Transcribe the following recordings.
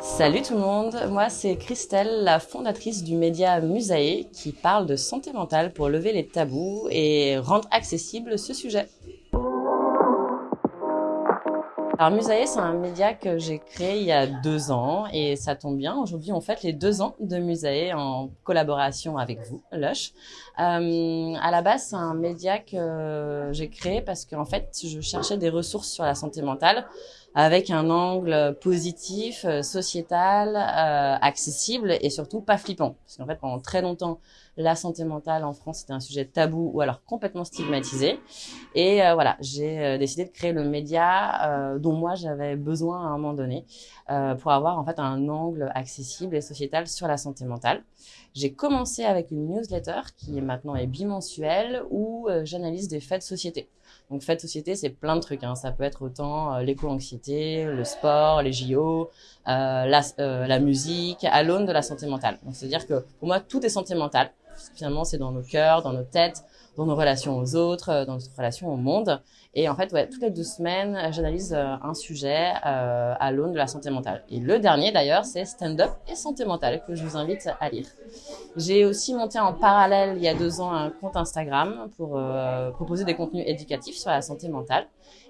Salut tout le monde, moi c'est Christelle, la fondatrice du média Musae qui parle de santé mentale pour lever les tabous et rendre accessible ce sujet. Alors Musae, c'est un média que j'ai créé il y a deux ans et ça tombe bien. Aujourd'hui, on fête les deux ans de Musae en collaboration avec vous, Lush. Euh, à la base, c'est un média que j'ai créé parce qu'en fait, je cherchais des ressources sur la santé mentale avec un angle positif, euh, sociétal, euh, accessible et surtout pas flippant. Parce qu'en fait, pendant très longtemps, la santé mentale en France c'était un sujet tabou ou alors complètement stigmatisé. Et euh, voilà, j'ai décidé de créer le média dont moi j'avais besoin à un moment donné pour avoir en fait un angle accessible et sociétal sur la santé mentale. J'ai commencé avec une newsletter qui maintenant est bimensuelle où j'analyse des faits de société. Donc, fait de société, c'est plein de trucs. Hein. Ça peut être autant euh, l'éco-anxiété, le sport, les JO, euh, la, euh, la musique, à l'aune de la santé mentale. Donc, c'est-à-dire que pour moi, tout est santé mentale. Finalement, c'est dans nos cœurs, dans nos têtes, dans nos relations aux autres, euh, dans notre relation au monde. Et en fait, toutes les deux semaines, j'analyse euh, un sujet euh, à l'aune de la santé mentale. Et le dernier, d'ailleurs, c'est stand-up et santé mentale que je vous invite à lire. J'ai aussi monté en parallèle, il y a deux ans, un compte Instagram pour proposer des contenus éducatifs sur la santé mentale.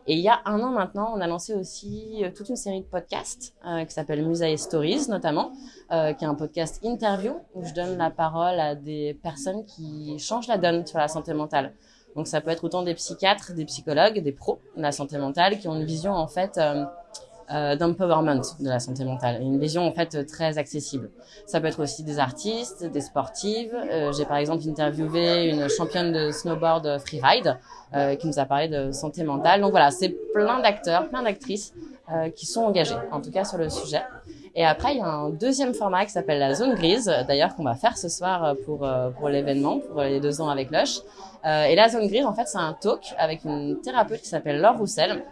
Et il y a un an maintenant, on a lancé aussi toute une série de podcasts qui s'appelle Musae Stories, notamment, qui est un podcast interview où je donne la parole à des personnes qui changent la donne sur la santé mentale. Donc ça peut être autant des psychiatres, des psychologues, des pros de la santé mentale qui ont une vision en fait euh, euh, d'empowerment de la santé mentale, une vision en fait très accessible. Ça peut être aussi des artistes, des sportives. Euh, J'ai par exemple interviewé une championne de snowboard freeride qui nous a parlé de santé mentale. Donc voilà, c'est plein d'acteurs, plein d'actrices qui sont engagés, en tout cas sur le sujet. Et après, il y a un deuxième format qui s'appelle la zone grise, d'ailleurs qu'on va faire ce soir pour euh, pour l'événement, pour les deux ans avec Lush. Euh, et la zone grise, en fait, c'est un talk avec une thérapeute qui s'appelle Laure Roussel,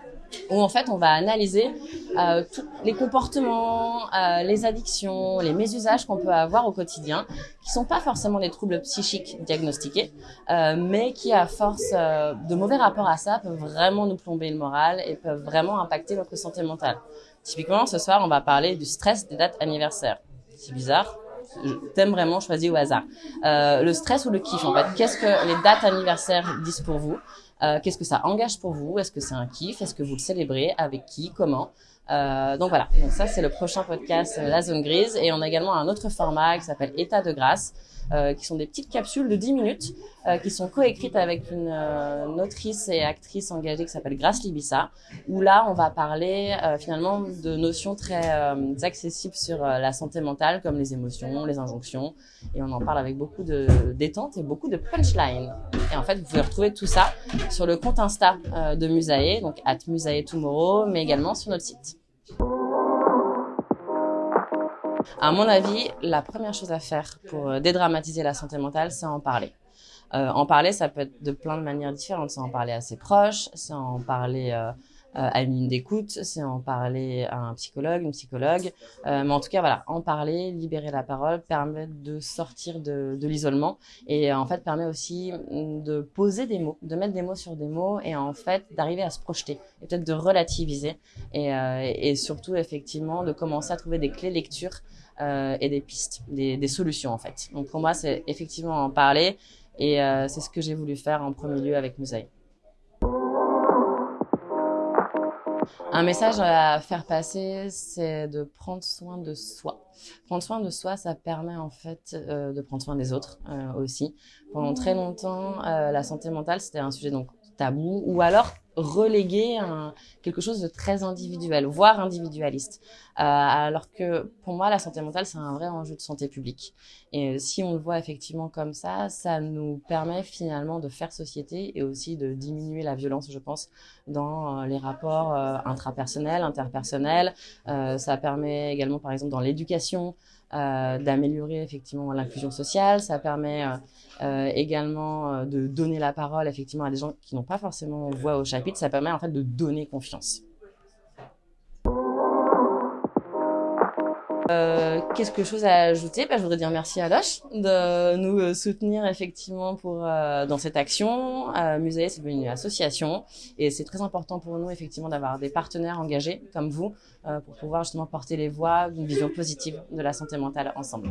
où en fait on va analyser euh, tous les comportements, euh, les addictions, les mésusages qu'on peut avoir au quotidien, qui sont pas forcément des troubles psychiques diagnostiqués, euh, mais qui à force euh, de mauvais rapports à ça peuvent vraiment nous plomber le moral et peuvent vraiment impacter notre santé mentale. Typiquement, ce soir, on va parler du stress des dates anniversaires. C'est bizarre, thème vraiment choisi au hasard. Euh, le stress ou le kiff, en fait. Qu'est-ce que les dates anniversaires disent pour vous? Euh, Qu'est-ce que ça engage pour vous? Est-ce que c'est un kiff? Est-ce que vous le célébrez? Avec qui? Comment? Euh, donc voilà, donc ça c'est le prochain podcast La Zone Grise. Et on a également un autre format qui s'appelle État de grâce euh, qui sont des petites capsules de 10 minutes euh, qui sont coécrites avec une, euh, autrice et actrice engagée qui s'appelle Grace Libissa, où là, on va parler euh, finalement de notions très accessibles sur la santé mentale, comme les émotions, les injonctions, et on en parle avec beaucoup de détente et beaucoup de punchline. Et en fait, vous pouvez retrouver tout ça sur le compte Insta de Musae, donc at Musae Tomorrow, mais également sur notre site. À mon avis, la première chose à faire pour euh, dédramatiser la santé mentale, c'est en parler. Euh, en parler, ça peut être de plein de manières différentes. C'est en parler à ses proches, c'est en parler euh, euh, à une ligne d'écoute, c'est en parler à un psychologue, une psychologue. Euh, mais en tout cas, voilà, en parler, libérer la parole, permet de sortir de, de l'isolement et en fait permet aussi de poser des mots, de mettre des mots sur des mots et en fait d'arriver à se projeter et peut-être de relativiser et, euh, et surtout effectivement de commencer à trouver des clés lecture euh, et des pistes, des, des, solutions en fait. Donc pour moi, c'est effectivement en parler et euh, c'est ce que j'ai voulu faire en premier lieu avec Musaï. Un message à faire passer, c'est de prendre soin de soi. Prendre soin de soi, ça permet en fait euh, de prendre soin des autres euh, aussi. Pendant très longtemps, euh, la santé mentale, c'était un sujet donc tabou ou alors relégué un, quelque chose de très individuel, voire individualiste. Euh, alors que pour moi, la santé mentale, c'est un vrai enjeu de santé publique. Et si on le voit effectivement comme ça, ça nous permet finalement de faire société et aussi de diminuer la violence, je pense, dans euh, les rapports euh, intrapersonnels, interpersonnels. Euh, ça permet également, par exemple, dans l'éducation, euh, d'améliorer effectivement l'inclusion sociale. Ça permet euh, euh également de donner la parole effectivement à des gens qui n'ont pas forcément voix au Ça permet en fait de donner confiance. Euh, quelque chose à ajouter, bah, je voudrais dire merci à Loche de nous euh, soutenir effectivement pour euh, dans cette action. Euh, Musée, c'est une association et c'est très important pour nous effectivement d'avoir des partenaires engagés comme vous pour pouvoir justement porter les voix d'une vision positive de la santé mentale ensemble.